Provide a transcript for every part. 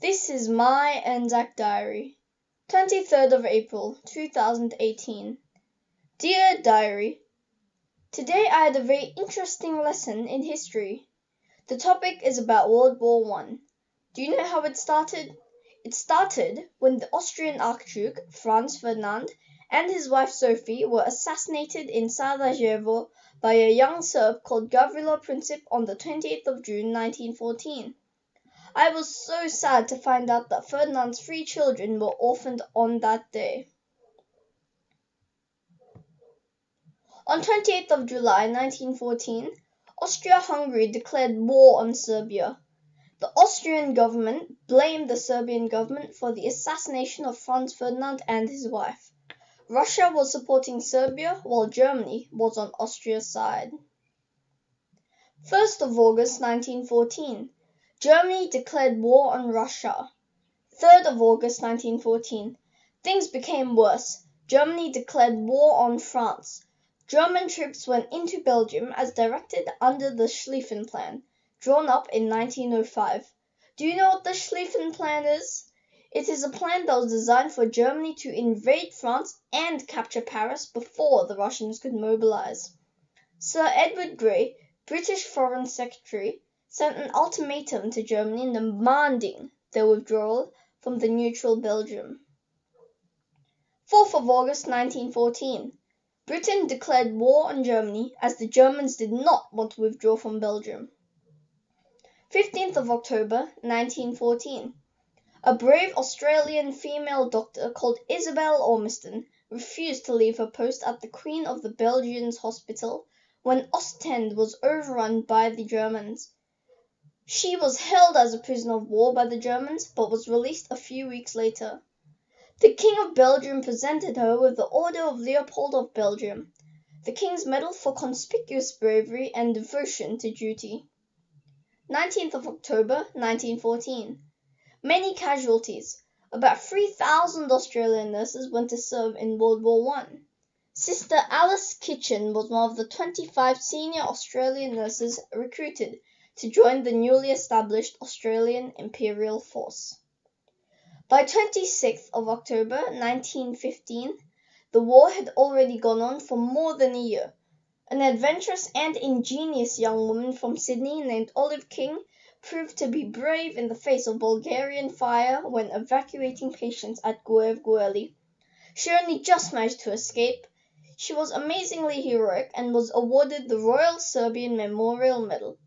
This is my Anzac Diary. 23rd of April, 2018. Dear Diary, Today I had a very interesting lesson in history. The topic is about World War One. Do you know how it started? It started when the Austrian Archduke, Franz Ferdinand, and his wife Sophie were assassinated in Sarajevo by a young Serb called Gavrilo Princip on the 28th of June, 1914. I was so sad to find out that Ferdinand's three children were orphaned on that day. On 28th of July 1914, Austria-Hungary declared war on Serbia. The Austrian government blamed the Serbian government for the assassination of Franz Ferdinand and his wife. Russia was supporting Serbia while Germany was on Austria's side. 1st of August 1914, Germany declared war on Russia. 3rd of August 1914. Things became worse. Germany declared war on France. German troops went into Belgium as directed under the Schlieffen Plan, drawn up in 1905. Do you know what the Schlieffen Plan is? It is a plan that was designed for Germany to invade France and capture Paris before the Russians could mobilize. Sir Edward Grey, British Foreign Secretary, sent an ultimatum to Germany demanding their withdrawal from the neutral Belgium. 4th of August 1914. Britain declared war on Germany as the Germans did not want to withdraw from Belgium. 15th of October 1914. A brave Australian female doctor called Isabel Ormiston refused to leave her post at the Queen of the Belgians Hospital when Ostend was overrun by the Germans. She was held as a prisoner of war by the Germans, but was released a few weeks later. The King of Belgium presented her with the Order of Leopold of Belgium, the King's Medal for conspicuous bravery and devotion to duty. 19th of October 1914. Many casualties. About 3,000 Australian nurses went to serve in World War One. Sister Alice Kitchen was one of the 25 senior Australian nurses recruited to join the newly established Australian Imperial Force. By 26th of October 1915 the war had already gone on for more than a year. An adventurous and ingenious young woman from Sydney named Olive King proved to be brave in the face of Bulgarian fire when evacuating patients at Ghevgheli. She only just managed to escape. She was amazingly heroic and was awarded the Royal Serbian Memorial Medal.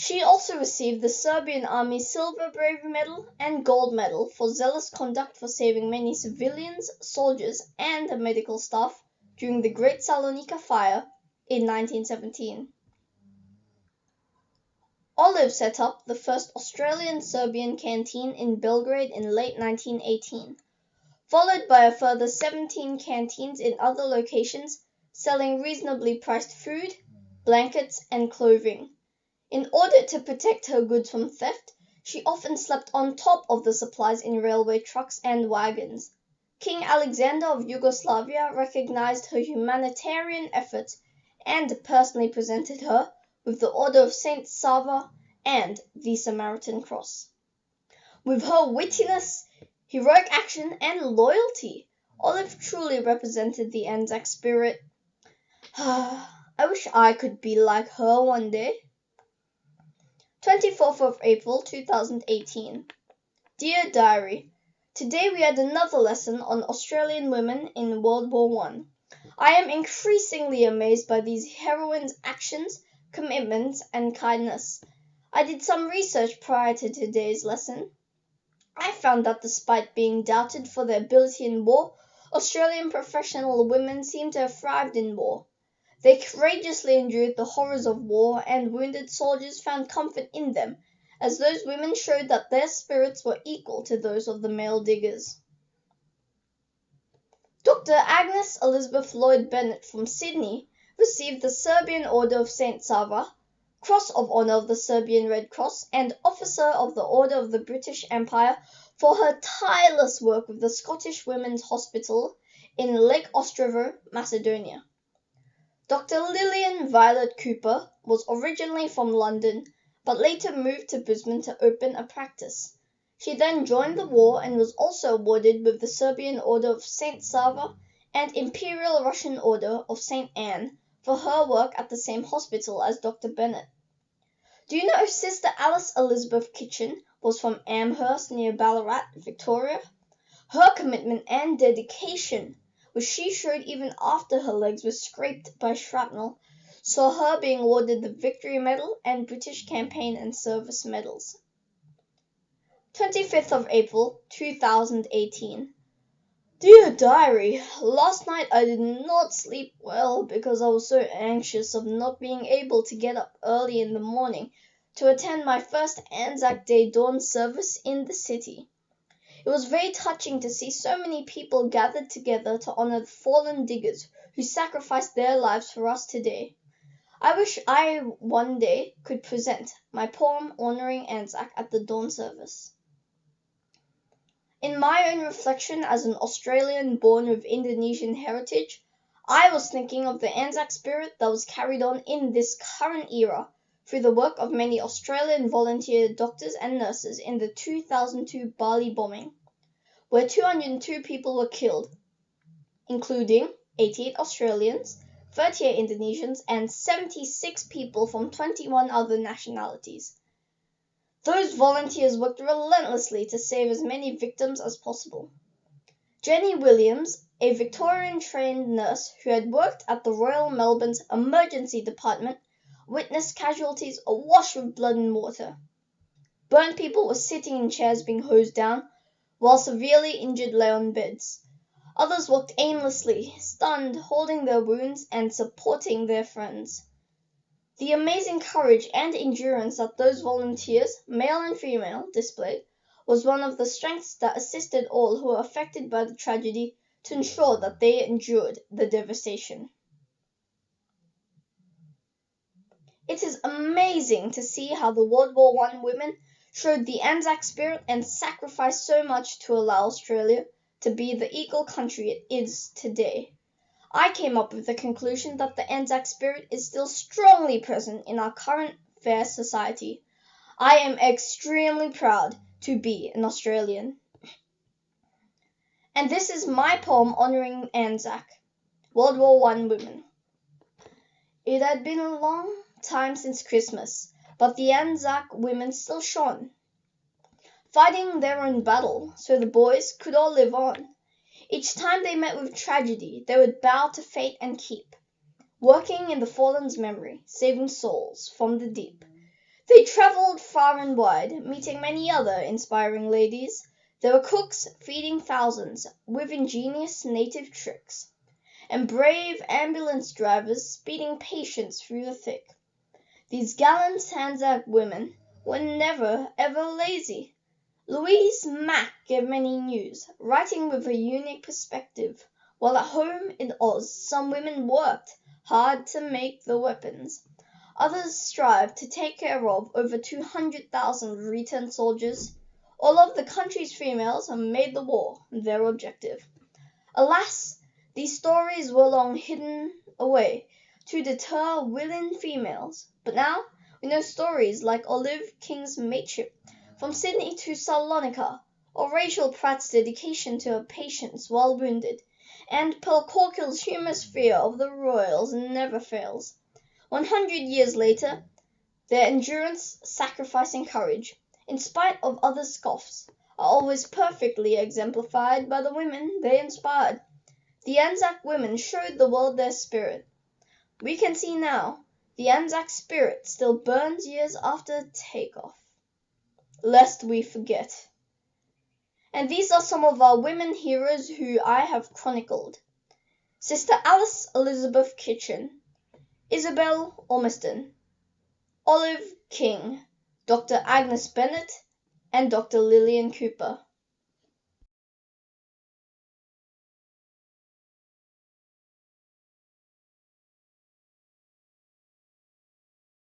She also received the Serbian Army Silver Bravery Medal and Gold Medal for zealous conduct for saving many civilians, soldiers, and the medical staff during the Great Salonika Fire in 1917. Olive set up the first Australian-Serbian canteen in Belgrade in late 1918, followed by a further 17 canteens in other locations selling reasonably priced food, blankets, and clothing. In order to protect her goods from theft, she often slept on top of the supplies in railway trucks and wagons. King Alexander of Yugoslavia recognized her humanitarian efforts and personally presented her with the Order of St. Sava and the Samaritan Cross. With her wittiness, heroic action, and loyalty, Olive truly represented the Anzac spirit. I wish I could be like her one day. 24th of April 2018. Dear Diary, Today we had another lesson on Australian women in World War One. I. Am increasingly amazed by these heroines' actions commitment, and kindness. I did some research prior to today's lesson. I found that despite being doubted for their ability in war, Australian professional women seem to have thrived in war. They courageously endured the horrors of war, and wounded soldiers found comfort in them, as those women showed that their spirits were equal to those of the male diggers. Dr. Agnes Elizabeth Lloyd Bennett from Sydney received the Serbian Order of St. Sava, Cross of Honour of the Serbian Red Cross, and Officer of the Order of the British Empire for her tireless work with the Scottish Women's Hospital in Lake Ostrovo, Macedonia. Dr. Lillian Violet Cooper was originally from London, but later moved to Brisbane to open a practice. She then joined the war and was also awarded with the Serbian Order of Saint Sava and Imperial Russian Order of Saint Anne for her work at the same hospital as Dr. Bennett. Do you know Sister Alice Elizabeth Kitchen was from Amherst near Ballarat, Victoria? Her commitment and dedication, which she showed even after her legs were scraped by shrapnel, saw her being awarded the Victory Medal and British Campaign and Service Medals. 25th of April, 2018. Dear Diary, last night I did not sleep well because I was so anxious of not being able to get up early in the morning to attend my first Anzac Day dawn service in the city. It was very touching to see so many people gathered together to honor the fallen diggers who sacrificed their lives for us today. I wish I one day could present my poem honoring Anzac at the dawn service. In my own reflection as an Australian born of Indonesian heritage, I was thinking of the Anzac spirit that was carried on in this current era through the work of many Australian volunteer doctors and nurses in the 2002 Bali bombing, where 202 people were killed, including 88 Australians, 38 Indonesians, and 76 people from 21 other nationalities. Those volunteers worked relentlessly to save as many victims as possible. Jenny Williams, a Victorian trained nurse who had worked at the Royal Melbourne's Emergency Department, witnessed casualties awash with blood and water. Burnt people were sitting in chairs being hosed down, while severely injured lay on beds. Others walked aimlessly, stunned, holding their wounds and supporting their friends. The amazing courage and endurance that those volunteers, male and female, displayed was one of the strengths that assisted all who were affected by the tragedy to ensure that they endured the devastation. It is amazing to see how the World War One women showed the Anzac spirit and sacrificed so much to allow Australia to be the equal country it is today. I came up with the conclusion that the Anzac spirit is still strongly present in our current fair society. I am extremely proud to be an Australian. And this is my poem honoring Anzac, World War One women. It had been a long time since Christmas, but the Anzac women still shone, fighting their own battle so the boys could all live on. Each time they met with tragedy they would bow to fate and keep Working in the fallen's memory, saving souls from the deep. They travelled far and wide, meeting many other inspiring ladies. They were cooks, feeding thousands with ingenious native tricks, And brave ambulance drivers speeding patients through the thick. These gallant Anzac women were never, ever lazy. Louise Mack gave many news, writing with a unique perspective, while at home in Oz some women worked hard to make the weapons. Others strived to take care of over two hundred thousand returned soldiers. All of the country's females made the war their objective. Alas, these stories were long hidden away to deter willing females, but now we know stories like Olive King's mateship from Sydney to Salonika, or Rachel Pratt's dedication to her patients while wounded, and Pearl Corkhill's humorous fear of the royals never fails. One hundred years later, their endurance, sacrifice, and courage, in spite of other scoffs, are always perfectly exemplified by the women they inspired. The Anzac women showed the world their spirit. We can see now the Anzac spirit still burns years after take off lest we forget. And these are some of our women heroes who I have chronicled. Sister Alice Elizabeth Kitchen, Isabel Ormiston, Olive King, Dr. Agnes Bennett, and Dr. Lillian Cooper.